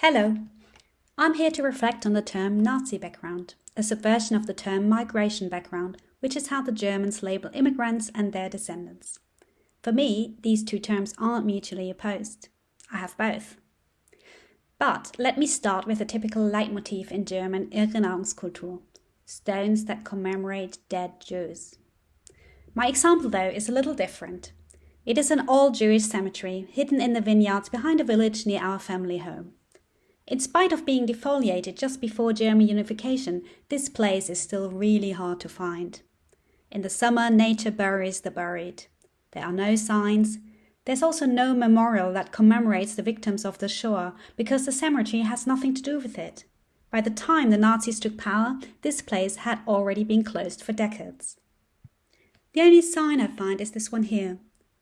Hello. I'm here to reflect on the term Nazi background, a subversion of the term migration background, which is how the Germans label immigrants and their descendants. For me, these two terms aren't mutually opposed. I have both. But let me start with a typical leitmotif in German Erinnerungskultur stones that commemorate dead Jews. My example, though, is a little different. It is an all Jewish cemetery hidden in the vineyards behind a village near our family home. In spite of being defoliated just before German unification, this place is still really hard to find. In the summer, nature buries the buried. There are no signs. There's also no memorial that commemorates the victims of the Shoah because the cemetery has nothing to do with it. By the time the Nazis took power, this place had already been closed for decades. The only sign I find is this one here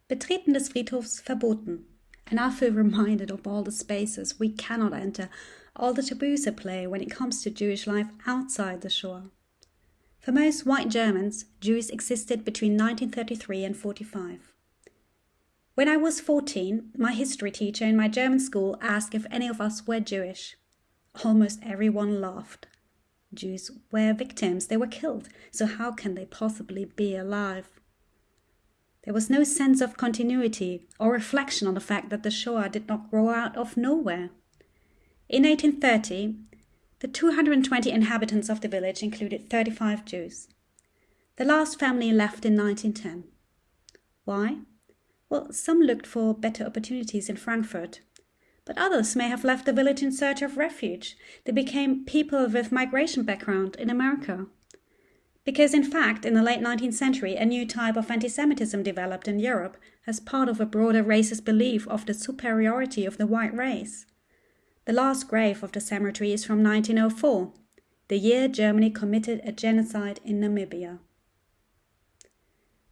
Betreten des Friedhofs verboten and I feel reminded of all the spaces we cannot enter, all the taboos at play when it comes to Jewish life outside the Shoah. For most white Germans, Jews existed between 1933 and 45. When I was 14, my history teacher in my German school asked if any of us were Jewish. Almost everyone laughed. Jews were victims, they were killed, so how can they possibly be alive? There was no sense of continuity or reflection on the fact that the Shoah did not grow out of nowhere. In 1830, the 220 inhabitants of the village included 35 Jews. The last family left in 1910. Why? Well, some looked for better opportunities in Frankfurt, but others may have left the village in search of refuge. They became people with migration background in America. Because, in fact, in the late 19th century, a new type of anti Semitism developed in Europe as part of a broader racist belief of the superiority of the white race. The last grave of the cemetery is from 1904, the year Germany committed a genocide in Namibia.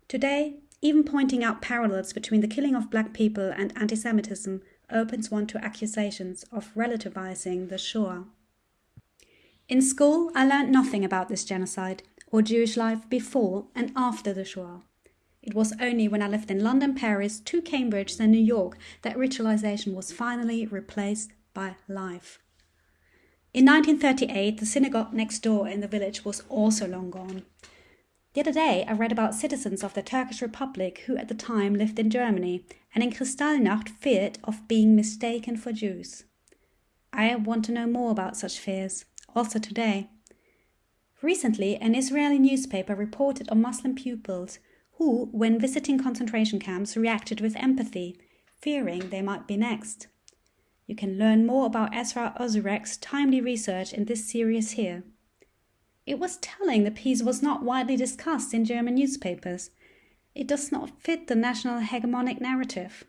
Today, even pointing out parallels between the killing of black people and anti Semitism opens one to accusations of relativizing the Shoah. In school, I learned nothing about this genocide or Jewish life before and after the Shoah. It was only when I lived in London, Paris, to Cambridge, and New York that ritualization was finally replaced by life. In 1938, the synagogue next door in the village was also long gone. The other day, I read about citizens of the Turkish Republic who at the time lived in Germany and in Kristallnacht feared of being mistaken for Jews. I want to know more about such fears, also today. Recently, an Israeli newspaper reported on Muslim pupils who, when visiting concentration camps, reacted with empathy, fearing they might be next. You can learn more about Esra Özyürek's timely research in this series here. It was telling the piece was not widely discussed in German newspapers. It does not fit the national hegemonic narrative.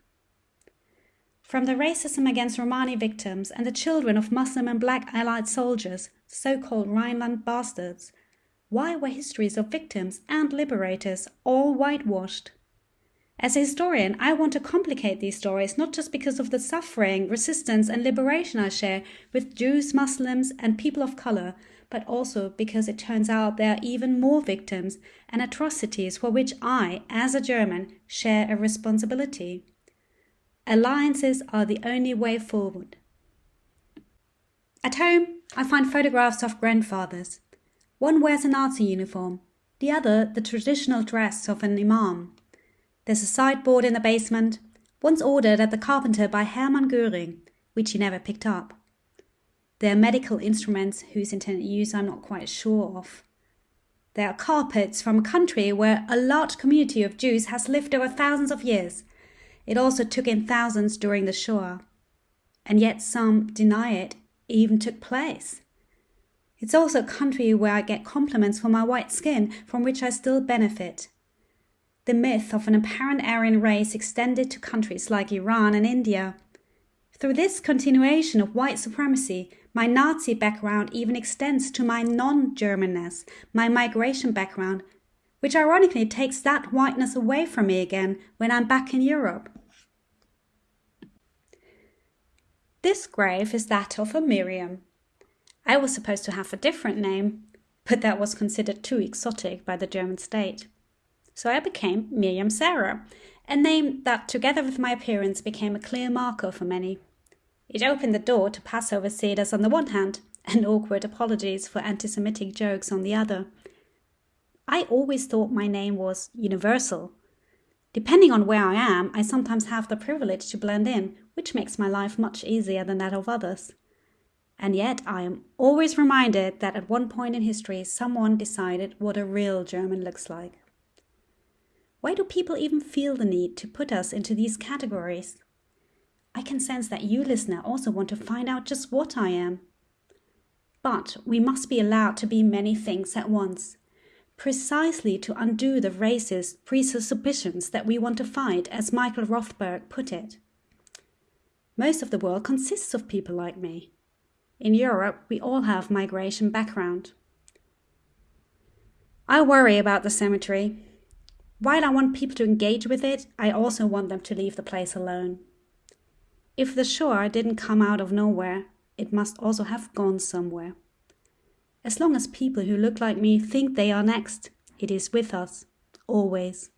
From the racism against Romani victims and the children of Muslim and black Allied soldiers so called Rhineland bastards, why were histories of victims and liberators all whitewashed? As a historian, I want to complicate these stories not just because of the suffering, resistance, and liberation I share with Jews, Muslims, and people of color, but also because it turns out there are even more victims and atrocities for which I, as a German, share a responsibility. Alliances are the only way forward. At home, I find photographs of grandfathers. One wears a Nazi uniform, the other the traditional dress of an imam. There's a sideboard in the basement, once ordered at the carpenter by Hermann Göring, which he never picked up. There are medical instruments whose intended use I'm not quite sure of. There are carpets from a country where a large community of Jews has lived over thousands of years. It also took in thousands during the Shoah. And yet some deny it even took place. It's also a country where I get compliments for my white skin, from which I still benefit. The myth of an apparent Aryan race extended to countries like Iran and India. Through this continuation of white supremacy, my Nazi background even extends to my non Germanness, my migration background, which ironically takes that whiteness away from me again when I'm back in Europe. This grave is that of a Miriam. I was supposed to have a different name, but that was considered too exotic by the German state. So I became Miriam Sarah, a name that, together with my appearance, became a clear marker for many. It opened the door to Passover seders on the one hand and awkward apologies for anti Semitic jokes on the other. I always thought my name was universal. Depending on where I am, I sometimes have the privilege to blend in, which makes my life much easier than that of others. And yet I am always reminded that at one point in history someone decided what a real German looks like. Why do people even feel the need to put us into these categories? I can sense that you, listener, also want to find out just what I am. But we must be allowed to be many things at once, precisely to undo the racist presuppositions that we want to fight, as Michael Rothberg put it. Most of the world consists of people like me. In Europe, we all have migration background. I worry about the cemetery. While I want people to engage with it, I also want them to leave the place alone. If the Shoah didn't come out of nowhere, it must also have gone somewhere. As long as people who look like me think they are next, it is with us, always.